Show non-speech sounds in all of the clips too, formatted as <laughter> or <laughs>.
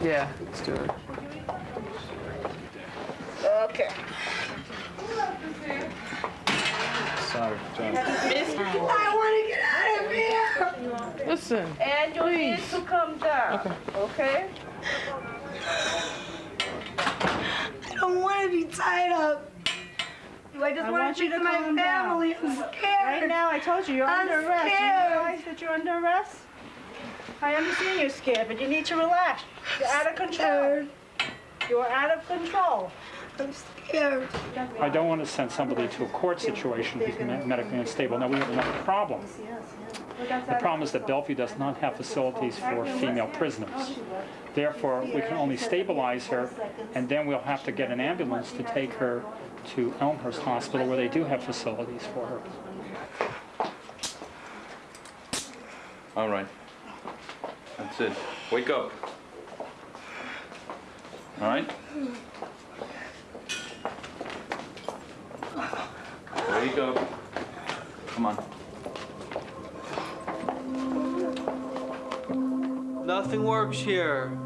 Yeah, let's do it. Okay. Sorry, John. I want to get out of here. Listen. And you need Please. to come down. Okay. Okay? I don't want to be tied up. I just I want want to you to my calm down. family. I'm scared. Right now, I told you, you're I'm under arrest. You scared. realize that you're under arrest? I understand you're scared, but you need to relax. You're out of control. You're out of control. I'm scared. I don't want to send somebody to a court situation who's me- medically unstable. Now, we have another problem. The problem is that Bellevue does not have facilities for female prisoners. Therefore, we can only stabilize her, and then we'll have to get an ambulance to take her to Elmhurst Hospital, where they do have facilities for her. All right. That's it. Wake up. All right? Wake up. Come on. Nothing works here.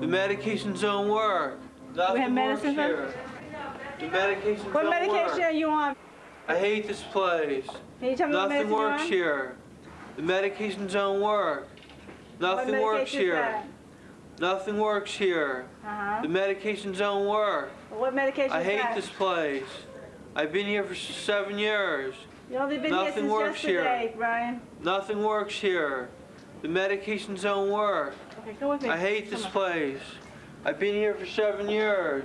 The medications don't work. Nothing have works medicine, here. The medications What don't medication work. are you on? I hate this place. Can you tell me what Nothing you're works on? here. The medications don't work. Nothing works here. Nothing works here. Uh-huh. The medications don't work. What medication I hate that? this place. I've been here for seven years. You've only been here Nothing since works here. yesterday, Brian. Nothing works here. The medications don't work. Okay, go with me. I hate Come this on. place. I've been here for seven years.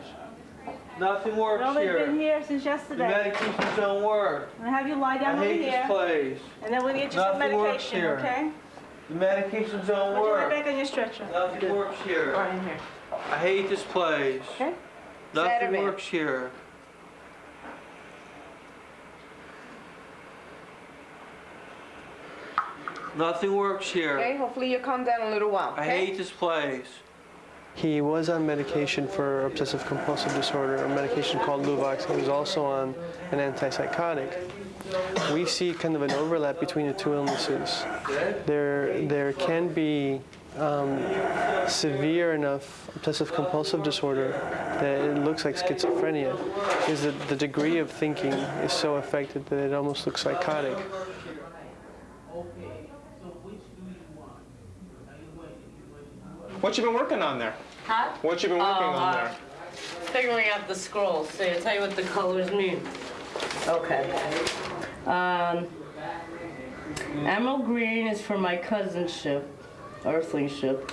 Nothing works You've works only here. been here since yesterday. The medications don't work. I'm gonna have you lie I down over here? I hate this place. and then we'll get you Nothing works medication, here. okay? The medications don't Put you right work. back on your stretcher. Nothing works here. Brian, here. I hate this place. Okay? Nothing Saturday. works here. Nothing works here. Okay, hopefully you calm down a little while. I hate this place. He was on medication for obsessive compulsive disorder, a medication called Luvox. He was also on an antipsychotic. We see kind of an overlap between the two illnesses. There, there can be um, severe enough obsessive compulsive disorder that it looks like schizophrenia, is that the degree of thinking is so affected that it almost looks psychotic. What you been working on there? Huh? What you been working Oh, on uh, there? Figuring out the scrolls. See, I'll tell you what the colors mean. Okay. Um, emerald green is for my cousin's ship, Earthling ship,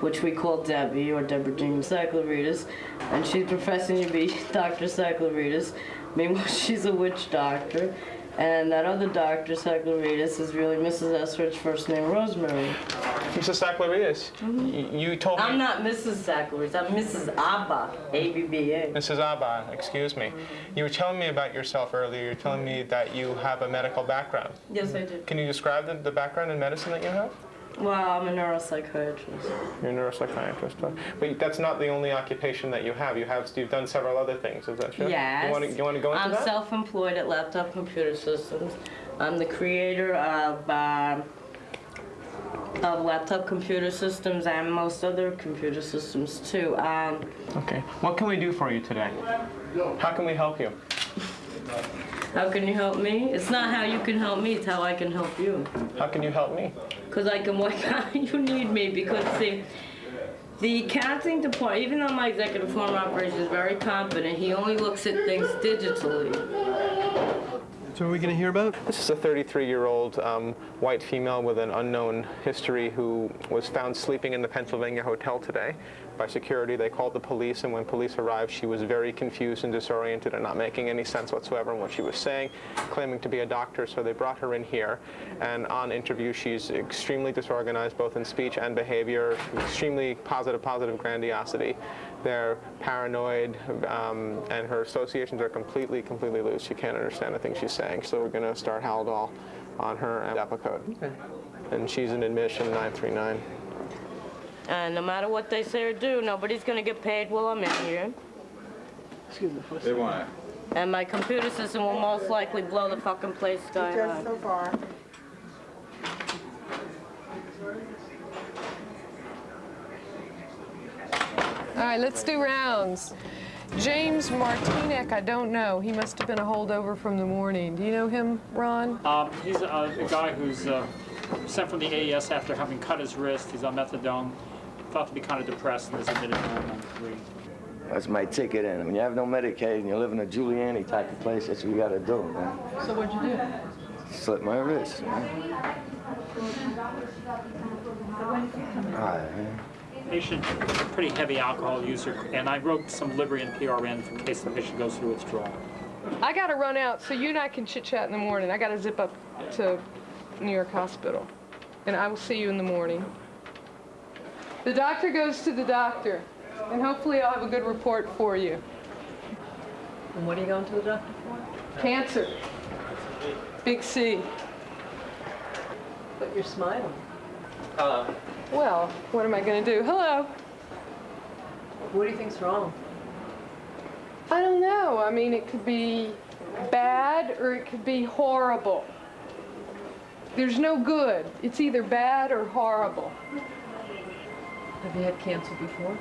which we call Debbie or Deborah Jean Cycloritas, and she's professing to be <laughs> Dr. Cycloritas. Meanwhile, <laughs> she's a witch doctor. And that other doctor, Cycloritas, is really Mrs. Estridge's first name, Rosemary. Mrs. Saclaritas, mm-hmm. y- you told me... I'm not Mrs. Cycloritas, I'm Mrs. Abba, A-B-B-A. Mrs. Abba, excuse me. You were telling me about yourself earlier. You're telling me that you have a medical background. Yes, I do. Can you describe the, the background in medicine that you have? Well, I'm a neuropsychiatrist. You're a neuropsychiatrist. huh? But that's not the only occupation that you have. You have you've done several other things. Is that true? Yes. You want to you want to go into I'm that? self-employed at Laptop Computer Systems. I'm the creator of, uh, of Laptop Computer Systems and most other computer systems too. Um, Okay. What can we do for you today? How can we help you? How can you help me? It's not how you can help me, it's how I can help you. How can you help me? Because I can work <laughs> out you need me because see, the accounting department, even though my executive form operation is very competent, he only looks at things digitally. So are we going to hear about? This is a 33-year-old um, white female with an unknown history who was found sleeping in the Pennsylvania hotel today by security. They called the police, and when police arrived, she was very confused and disoriented and not making any sense whatsoever in what she was saying, claiming to be a doctor, so they brought her in here. And on interview, she's extremely disorganized, both in speech and behavior, extremely positive, positive grandiosity. They're paranoid, um, and her associations are completely, completely loose. She can't understand the things she's saying. So we're going to start Haldol on her and Depakote. And she's in admission 939. And no matter what they say or do, nobody's gonna get paid while I'm in here. Excuse me. They want it. And my computer system will most likely blow the fucking place sky Just high. so far. All right, let's do rounds. James Martinek, I don't know. He must have been a holdover from the morning. Do you know him, Ron? Um, he's a, a guy who's uh, sent from the AES after having cut his wrist. He's on methadone. Thought to be kind of depressed and is admitted home on three. That's my ticket in. When you have no Medicaid and you live in a Giuliani type of place, that's what you gotta do, man. So what'd you do? Slit my wrist, man. All right, man. Patient, pretty heavy alcohol user, and I wrote some Librium PRN in case the patient goes through withdrawal. I gotta run out, so you and I can chit chat in the morning. I gotta zip up to New York Hospital, and I will see you in the morning. The doctor goes to the doctor, and hopefully I'll have a good report for you. And what are you going to the doctor for? Cancer. Big C. But you're smiling. Hello. Well, what am I gonna do? Hello. What do you think's wrong? I don't know. I mean, it could be bad or it could be horrible. There's no good. It's either bad or horrible. Have you had cancer before?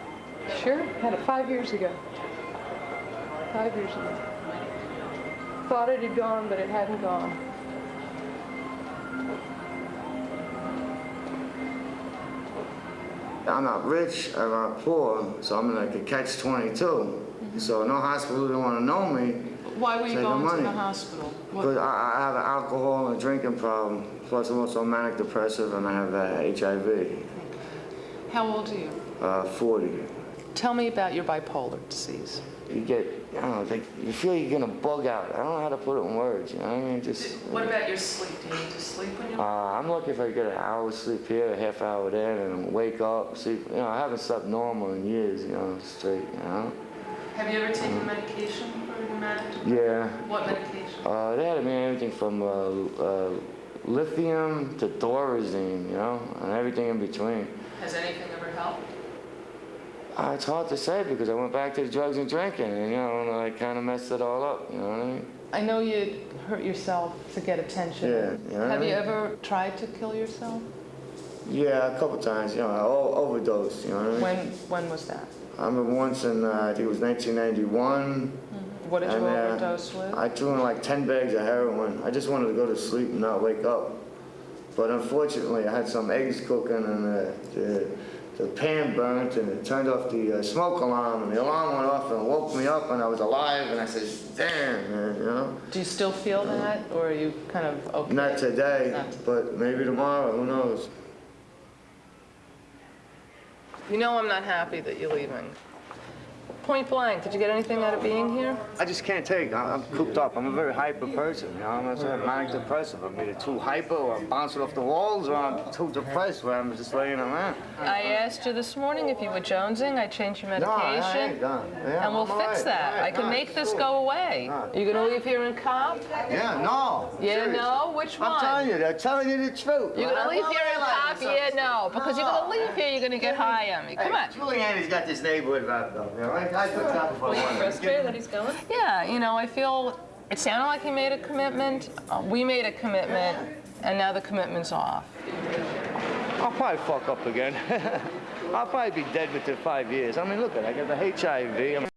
Sure, had it five years ago. Five years ago. Thought it had gone, but it hadn't gone. I'm not rich, I'm not poor, so I'm like a catch-22. So no hospital don't wanna know me. Why were you going to the hospital? Because I, I have an alcohol and a drinking problem, plus I'm also manic depressive and I have uh, HIV, How old are you? uh, 40. Tell me about your bipolar disease. You get, I don't know, like, you feel you're gonna bug out. I don't know how to put it in words, you know what I mean? Just, What about your sleep? Do you need to sleep when you? uh, I'm lucky if I get an hour sleep here, a half hour there, and wake up, sleep. You know, I haven't slept normal in years, you know, straight, you know? Have you ever taken medication for your manic? Yeah. What medication? Uh, they had me everything from uh, uh, lithium to thorazine, you know, and everything in between. Has anything ever helped? Uh, it's hard to say because I went back to the drugs and drinking, and you know, and I kind of messed it all up. You know what I mean? I know you hurt yourself to get attention. Yeah, you know what I Have you ever tried to kill yourself? Yeah, a couple times. You know, I overdosed. You know what I mean? When when was that? I remember once in uh, I think it was 1991. What did you and, uh, overdose with? I threw in like 10 bags of heroin. I just wanted to go to sleep and not wake up. But unfortunately, I had some eggs cooking and uh, the, the pan burnt and it turned off the uh, smoke alarm and the alarm went off and woke me up and I was alive and I said, damn, man, you know? Do you still feel that, or are you kind of okay? Not today, Not- but maybe tomorrow, who knows? You know I'm not happy that you're leaving. Point blank, did you get anything out of being here? I just can't take. I- I'm cooped up. I'm a very hyper person. You know, I'm not saying manic depressive. I'm either too hyper or I'm bouncing off the walls or I'm too depressed where I'm just laying around. I asked you this morning if you were jonesing. I changed your medication. No, I ain't done. Yeah, and we'll I'm fix right, that. right, I can all make this cool. go away. Right. You gonna leave here in cop? Yeah, no. Yeah, serious. no? Which one? I'm telling you, they're telling you the truth. You're gonna I'm leave here in cop? To Yeah, no. Because you're gonna leave here, you're gonna get high on me. Come on. Hey, Giuliani's got this neighborhood wrapped up. You know, I, I took that before. Are you frustrated that he's going? Yeah, you know, I feel it sounded like he made a commitment. Uh, we made a commitment, and now the commitment's off. I'll probably fuck up again. <laughs> I'll probably be dead within five years. I mean, look at it. I got the HIV. I'm